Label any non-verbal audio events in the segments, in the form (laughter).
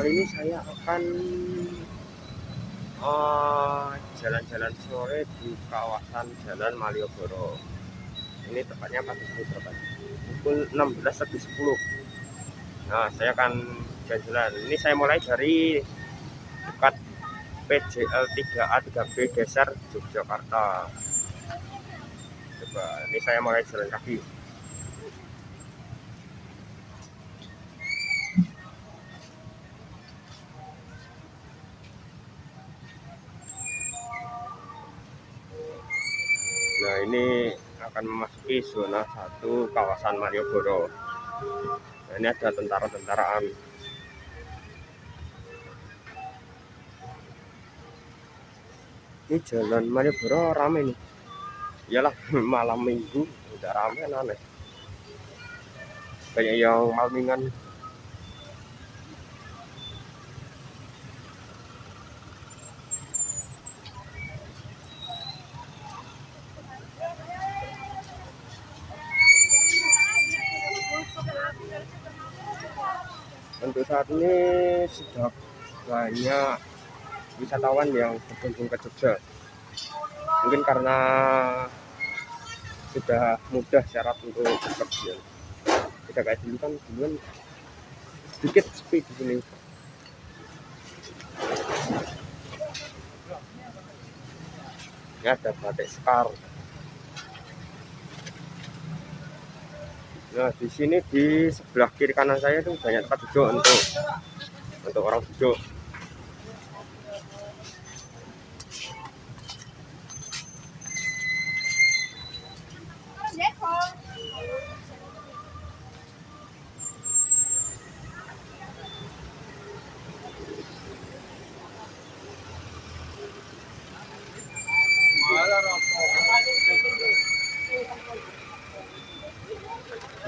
kali ini saya akan eh, jalan-jalan uh, sore di kawasan Jalan Malioboro. Ini tepatnya pagi berapa? Pukul 16 lebih 10. Nah, saya akan jalan-jalan. Ini saya mulai dari dekat PJL 3A 3B Geser Yogyakarta coba ini saya mulai jalan kaki ini akan memasuki zona satu kawasan Malioboro. Nah, ini ada tentara-tentaraan ini jalan Malioboro ramai nih. Iyalah (laughs) malam minggu udah rame aneh. Banyak yang malmingan untuk saat ini sudah banyak wisatawan yang berkunjung ke Jogja. Mungkin karena sudah mudah syarat untuk bepergian. Tidak kayak dulu kan dulu sedikit sepi di sini. Ini ada batik sekar nah di sini di sebelah kiri kanan saya itu banyak tempat duduk untuk untuk orang duduk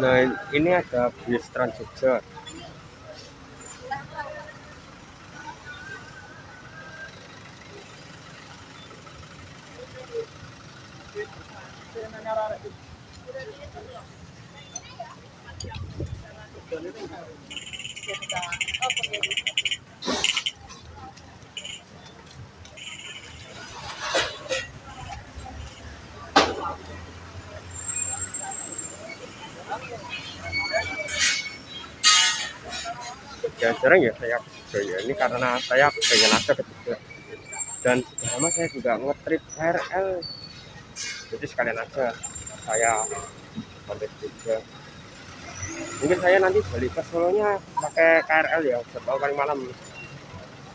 Nah, ini ada bis Trans Jogja. Jarang-jarang ya saya ke ya ini karena saya pengen aja ke Jogja dan sudah lama saya juga ngetrip KRL jadi sekalian aja saya sampai Jogja mungkin saya nanti balik ke Solonya pakai KRL ya jadwal paling malam.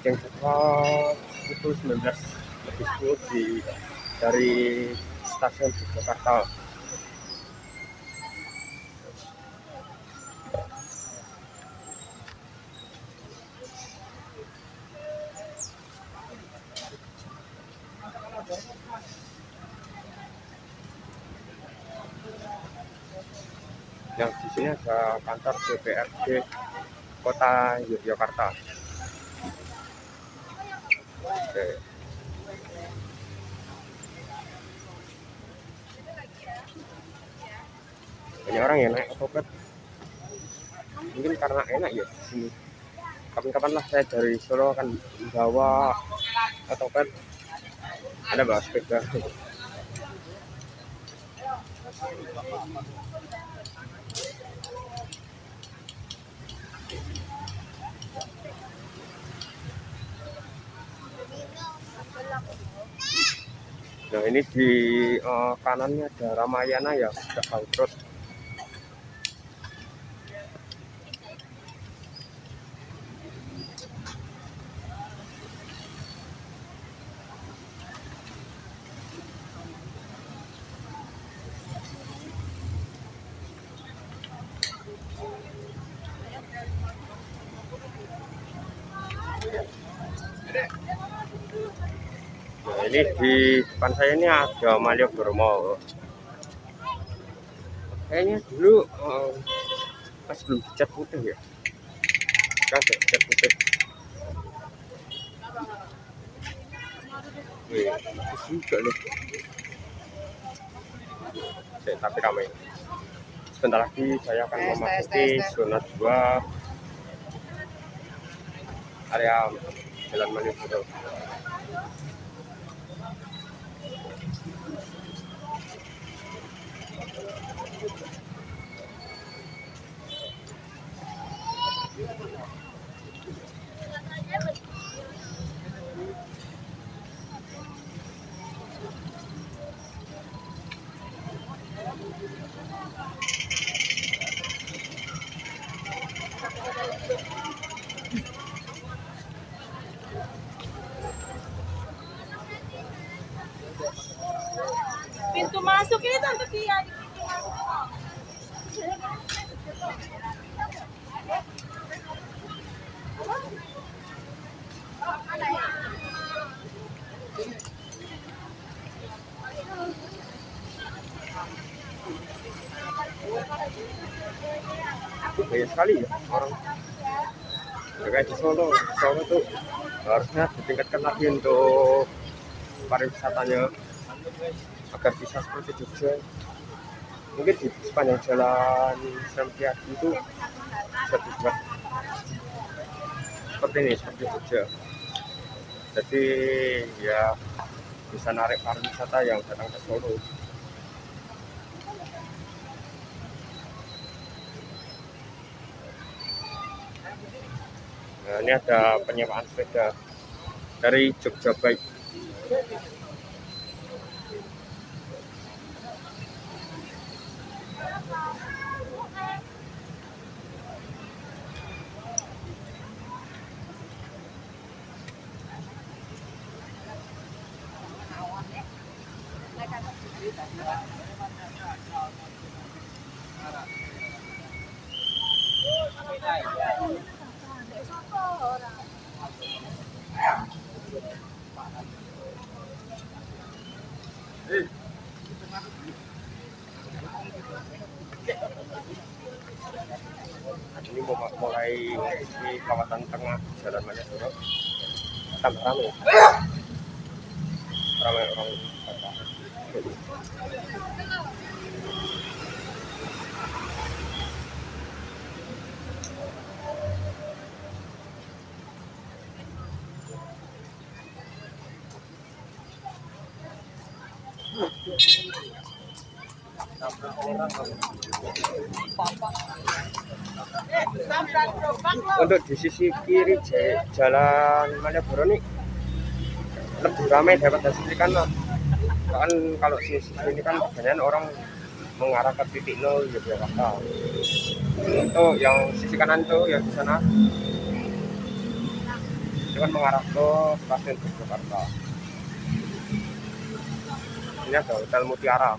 Yang jadwal itu 19 lebih 10 di dari stasiun Jakarta yang kantor DPRD Kota Yogyakarta. Oke. Banyak orang ya naik otopet. Mungkin karena enak ya di sini. Kapan-kapan lah saya dari Solo akan bawa otopet. Ada bawa sepeda. Nah ini di uh, kanannya ada Ramayana ya sudah bangkrut. Ini di depan saya ini ada Malioboro Mall. Kayaknya dulu uh, pas belum dicat putih ya. Kan dicat putih. Wih, juga nih. Oke, tapi ramai. sebentar lagi saya akan memasuki zona 2 area Jalan Malioboro. Solo tuh harusnya ditingkatkan lagi untuk pariwisatanya agar bisa seperti Jogja. Mungkin di sepanjang jalan Sampiadi itu bisa dibuat seperti ini seperti Jogja. Jadi ya bisa narik pariwisata yang datang ke Solo Nah, ini ada penyewaan sepeda dari Jogja Bike. ini mau mulai di kawasan jalan Malioboro tambah ramai ramai untuk di sisi kiri ja- jalan Malioboro nih lebih ramai daripada sisi kanan kan kalau sisi ini kan kebanyakan orang mengarah ke titik nol Yogyakarta itu yang sisi kanan tuh yang di sana. Itu kan mengarah ke stasiun Yogyakarta. Ini ada hotel Mutiara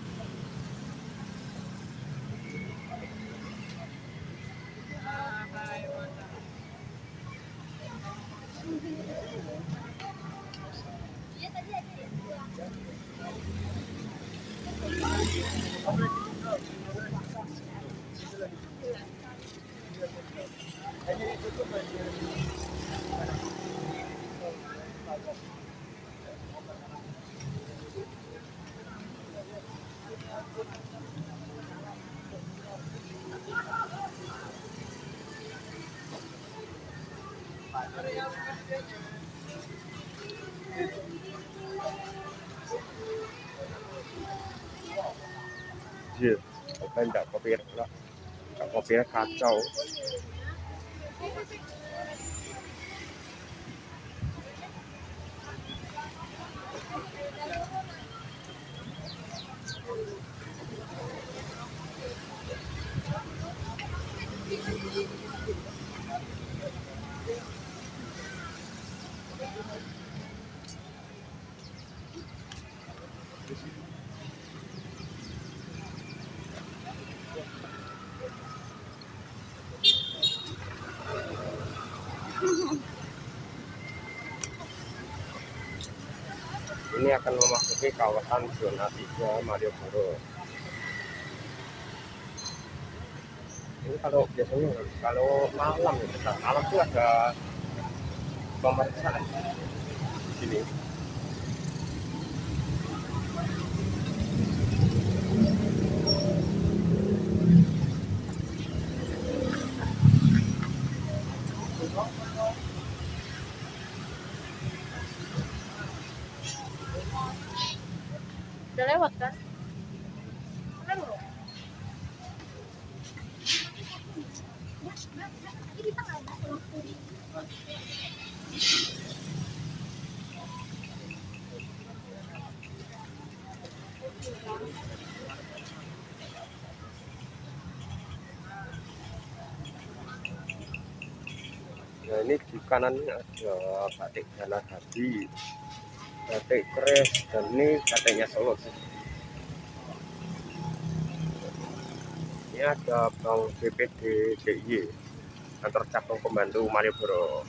Gracias. ยืเป็นแบบกาแฟแล้วกับกาแฟคาเจ้า Ini akan memasuki kawasan zona 3 Malioboro. Ini kalau biasanya kalau malam ya, malam tuh ada pemeriksaan di sini. Ini di kanan ini ada batik Jana Hadi, batik keris, dan ini batiknya Solo sih. Ini ada Bang BPD DIY, kantor cabang pembantu Malioboro.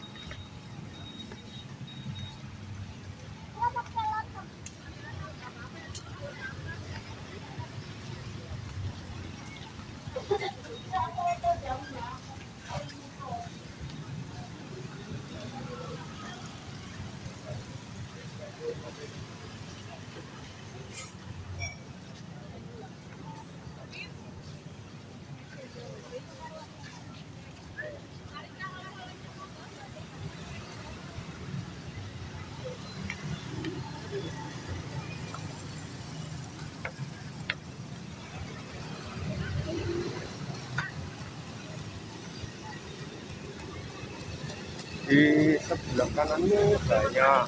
Ini banyak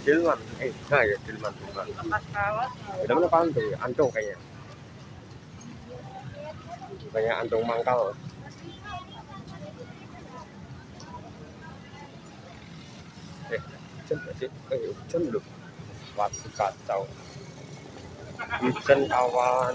Dilman, eh nah ya Dilman. Tempat kawat. Udah mana antung ya? Antung kayaknya. Banyak antung mangkal. Eh, hujan gak sih? Eh, hujan loh. Waduh kacau. Hujan kawan.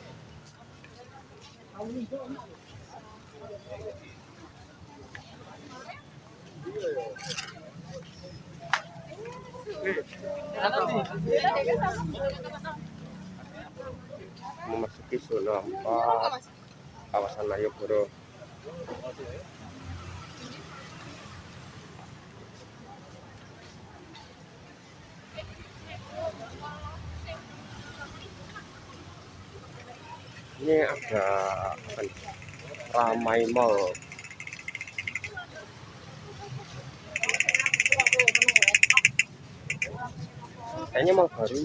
Memasuki zona 4 kawasan Malioboro. Ini ada? Ramai Mall. Kayaknya mall baru.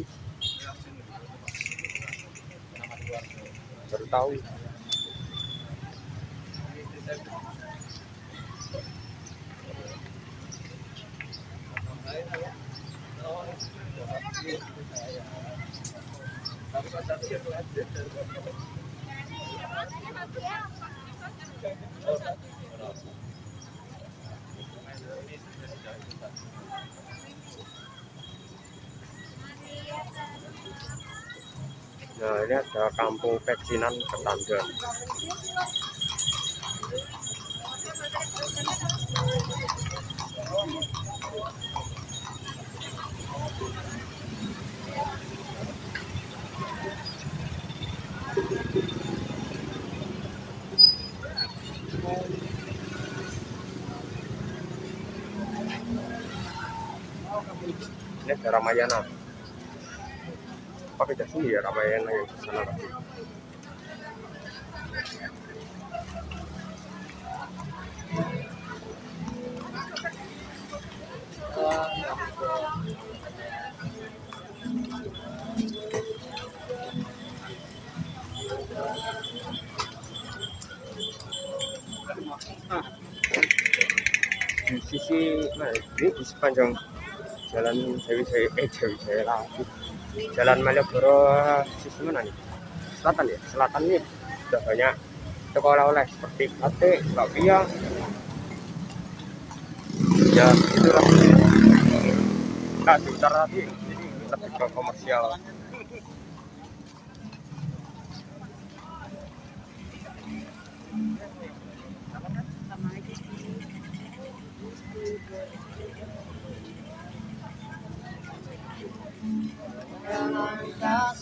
Baru tahu. Nah ini ada kampung pecinan Ketandan. Ini ada Ramayana. Apa beda sih ya Ramayana yang di mana? Ini di sepanjang jalan Dewi Jaya eh Dewi Jaya lagi jalan Malioboro sisi mana nih? Selatan ya? Selatan nih. Sudah banyak. Toko oleh-oleh seperti batik bakpia ya itulah. Nggak di utara tadi ini lebih ke komersial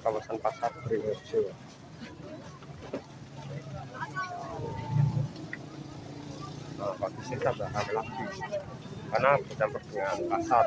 kawasan pasar Beringharjo nah, pagi sini tambah rame lagi. Karena bercampur dengan pasar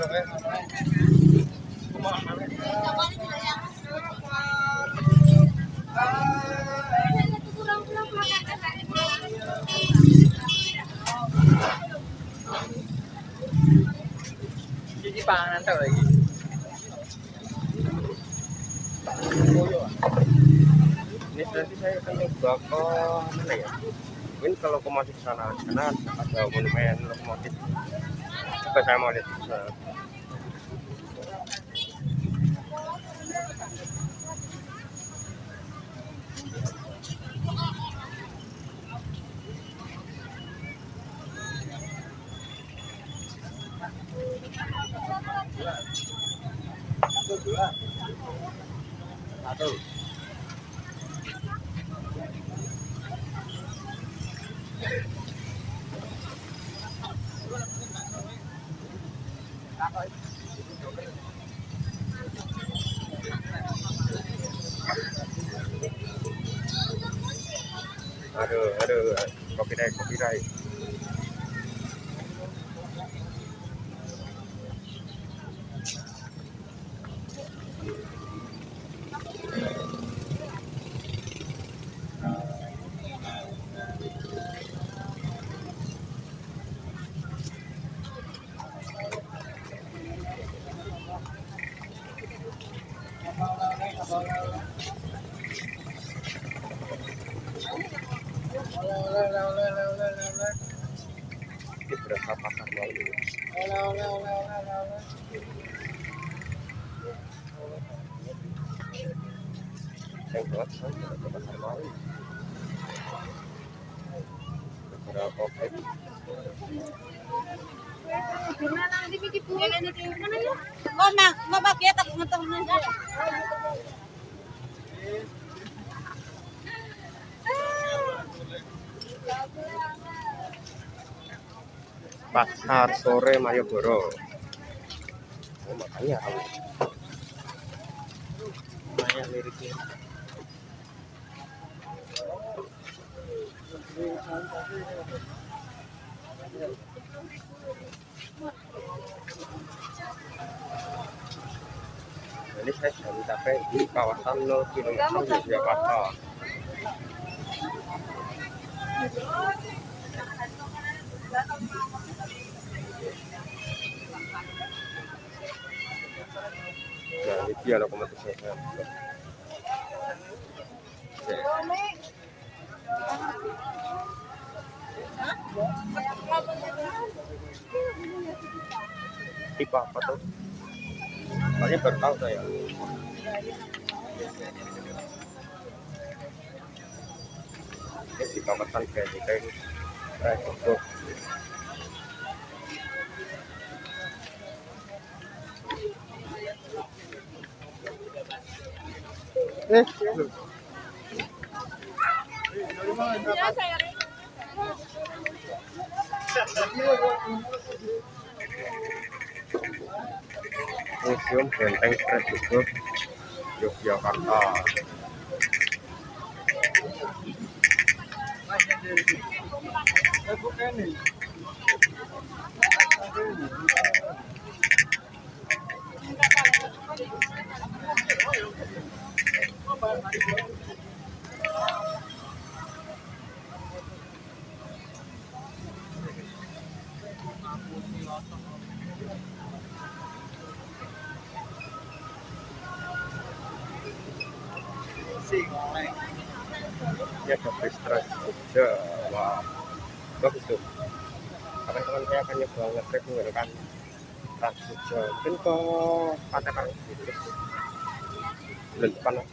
Gigi panganan tau lagi. ini nanti saya akan coba ke mana ya? Mungkin ke lokomotif sana karena ada monumen lokomotif. Coba saya mau lihat di sana aduh aduh copyright copyright ini Ngetong nanti. Pasar sore Malioboro. Oh makanya tahu banyak liriknya. Ini saya sedang mencapai di kawasan 0 km Yogyakarta nah ini dia lokomotifnya tipe apa tuh soalnya baru tahu saya ini di kawasan Benteng Rejogo Museum Benteng Rejogo Yogyakarta ada bus trans Jogja wah bagus tuh kapan-kapan saya akan nyoba ngetrip menggunakan mungkin ke pantai Karang bulan depan lah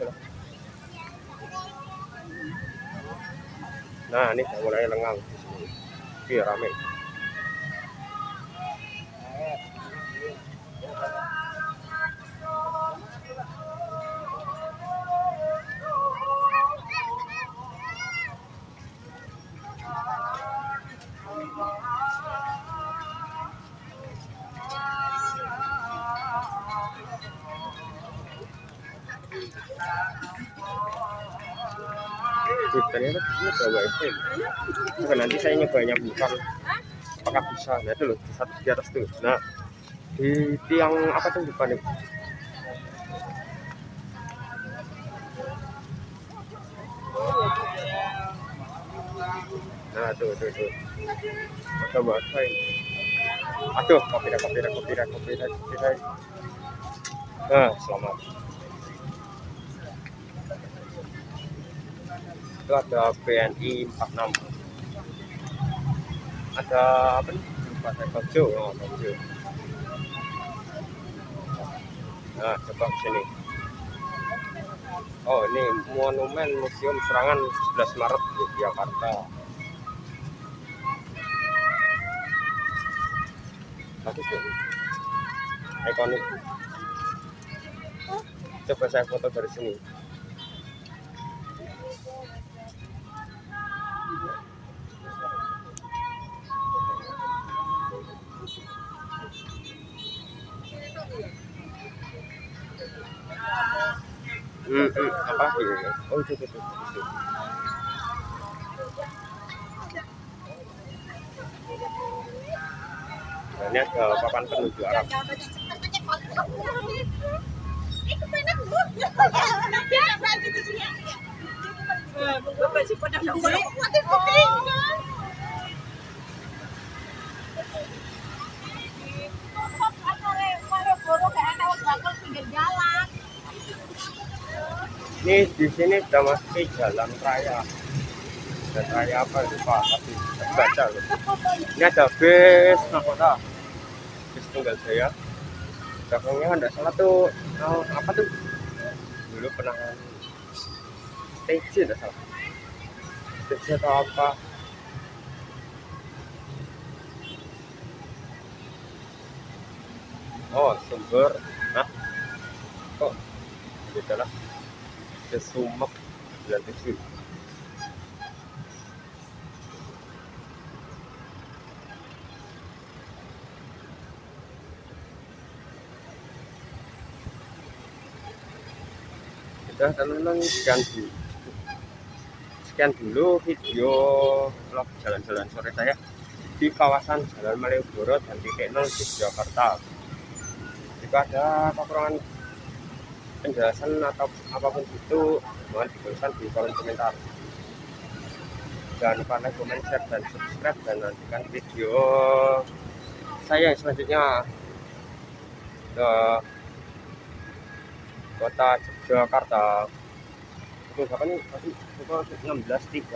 nah ini mulai lengang. Iya rame saya nyobanya bukan apakah bisa? Nah itu loh satu di atas tuh. Nah di tiang apa tuh depan itu? Nah tuh tuh tuh. Ada wifi aduh kopi dah kopi dah kopi dah kopi dah kopi dah nah selamat. Itu ada BNI 46 ada apa nih lupa saya oh nah coba sini. Oh ini monumen museum serangan 11 Maret Yogyakarta. Bagus tuh ikonik. Coba saya foto dari sini Hmm, hmm, apa ya? Oh itu, itu, itu. Nah, ada papan penuju Arab. Ini di sini sudah masuk jalan raya. Dan raya apa lupa tapi baca loh. Ini ada bis nakoda. Bis tunggal saya. Belakangnya ada salah tuh oh, apa tuh? Dulu pernah TC ada salah. TC atau apa? Oh, sumber. Hah? Kok beda lah Kesumek 97 sudah teman-teman sekian dulu. Sekian dulu video vlog jalan-jalan sore saya di kawasan Jalan Malioboro dan di Tenol di Jakarta. Jika ada kekurangan penjelasan atau apa pun itu mohon dituliskan di kolom komentar. Jangan lupa like, comment, share, dan subscribe dan nantikan video saya yang selanjutnya ke kota Jakarta itu nih? Tadi itu 16.36